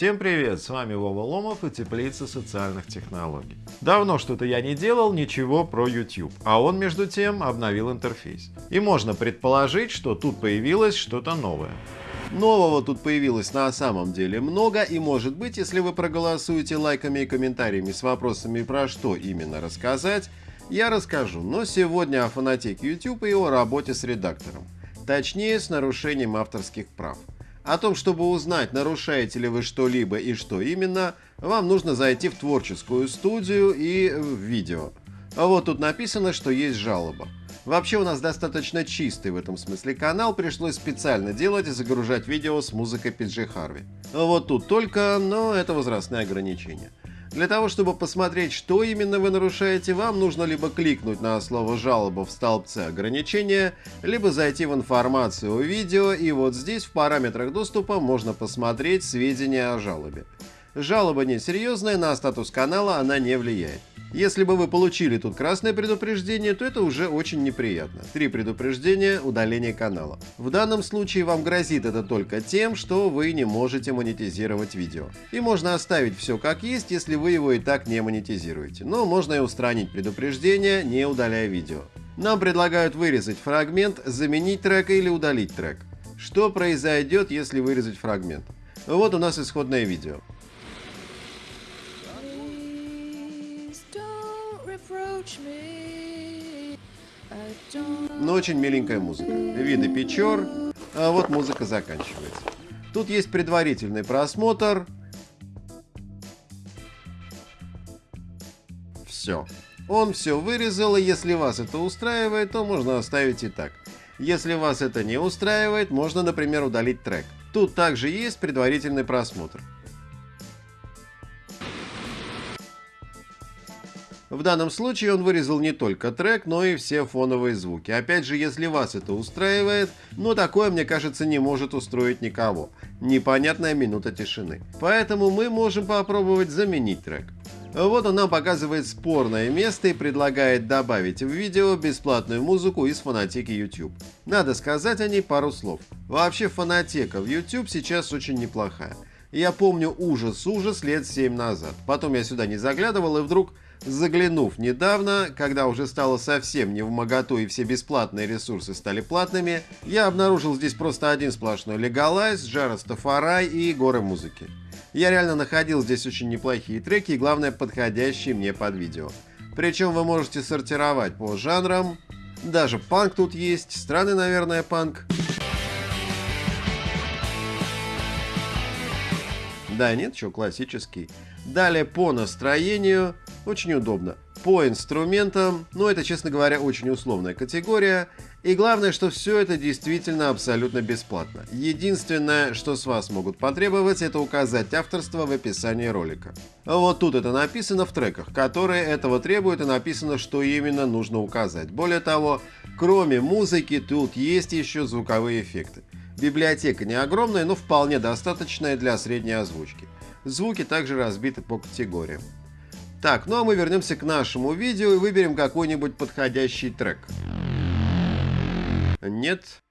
Всем привет, с вами Вова Ломов и Теплица социальных технологий. Давно что-то я не делал ничего про YouTube, а он между тем обновил интерфейс. И можно предположить, что тут появилось что-то новое. Нового тут появилось на самом деле много, и может быть, если вы проголосуете лайками и комментариями с вопросами про что именно рассказать, я расскажу, но сегодня о фанатеке YouTube и о работе с редактором. Точнее, с нарушением авторских прав. О том, чтобы узнать, нарушаете ли вы что-либо и что именно, вам нужно зайти в творческую студию и в видео. Вот тут написано, что есть жалоба. Вообще у нас достаточно чистый в этом смысле канал, пришлось специально делать и загружать видео с музыкой PG Harvey. Вот тут только, но это возрастные ограничения. Для того, чтобы посмотреть, что именно вы нарушаете, вам нужно либо кликнуть на слово «жалоба» в столбце ограничения, либо зайти в информацию о видео, и вот здесь в параметрах доступа можно посмотреть сведения о жалобе. Жалоба несерьезная, на статус канала она не влияет. Если бы вы получили тут красное предупреждение, то это уже очень неприятно. Три предупреждения – удаление канала. В данном случае вам грозит это только тем, что вы не можете монетизировать видео. И можно оставить все как есть, если вы его и так не монетизируете. Но можно и устранить предупреждение, не удаляя видео. Нам предлагают вырезать фрагмент, заменить трек или удалить трек. Что произойдет, если вырезать фрагмент? Вот у нас исходное видео. Но очень миленькая музыка. Виды печер, а вот музыка заканчивается. Тут есть предварительный просмотр. Все. Он все вырезал, и если вас это устраивает, то можно оставить и так. Если вас это не устраивает, можно, например, удалить трек. Тут также есть предварительный просмотр. В данном случае он вырезал не только трек, но и все фоновые звуки. Опять же, если вас это устраивает, но такое, мне кажется, не может устроить никого. Непонятная минута тишины. Поэтому мы можем попробовать заменить трек. Вот он нам показывает спорное место и предлагает добавить в видео бесплатную музыку из фонотеки YouTube. Надо сказать о ней пару слов. Вообще фонотека в YouTube сейчас очень неплохая. Я помню ужас-ужас лет 7 назад. Потом я сюда не заглядывал и вдруг Заглянув недавно, когда уже стало совсем не в моготу и все бесплатные ресурсы стали платными, я обнаружил здесь просто один сплошной легалайз, Жара Стафарай и горы музыки. Я реально находил здесь очень неплохие треки и главное подходящие мне под видео. Причем вы можете сортировать по жанрам, даже панк тут есть, странный наверное панк. Да нет, что классический. Далее по настроению, очень удобно. По инструментам, ну это, честно говоря, очень условная категория. И главное, что все это действительно абсолютно бесплатно. Единственное, что с вас могут потребовать, это указать авторство в описании ролика. Вот тут это написано в треках, которые этого требуют и написано, что именно нужно указать. Более того, кроме музыки, тут есть еще звуковые эффекты. Библиотека не огромная, но вполне достаточная для средней озвучки. Звуки также разбиты по категориям. Так, ну а мы вернемся к нашему видео и выберем какой-нибудь подходящий трек. Нет.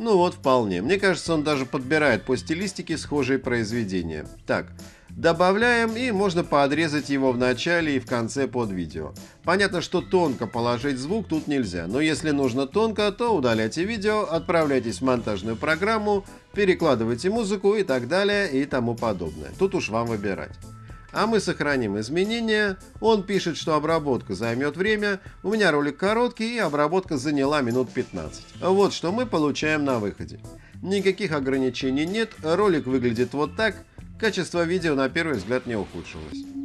Ну вот, вполне. Мне кажется, он даже подбирает по стилистике схожие произведения. Так, Добавляем и можно подрезать его в начале и в конце под видео. Понятно, что тонко положить звук тут нельзя, но если нужно тонко, то удаляйте видео, отправляйтесь в монтажную программу, перекладывайте музыку и так далее и тому подобное. Тут уж вам выбирать. А мы сохраним изменения. Он пишет, что обработка займет время. У меня ролик короткий и обработка заняла минут 15. Вот что мы получаем на выходе. Никаких ограничений нет, ролик выглядит вот так. Качество видео на первый взгляд не ухудшилось.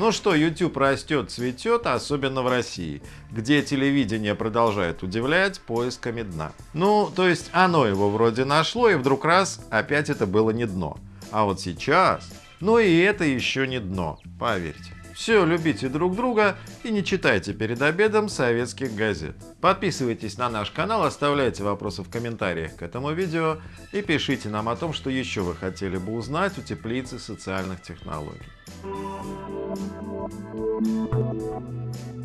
Ну что, YouTube растет, цветет, особенно в России, где телевидение продолжает удивлять поисками дна. Ну, то есть оно его вроде нашло, и вдруг раз, опять это было не дно. А вот сейчас... Но и это еще не дно, поверьте. Все, любите друг друга и не читайте перед обедом советских газет. Подписывайтесь на наш канал, оставляйте вопросы в комментариях к этому видео и пишите нам о том, что еще вы хотели бы узнать у теплицы социальных технологий. Thank you.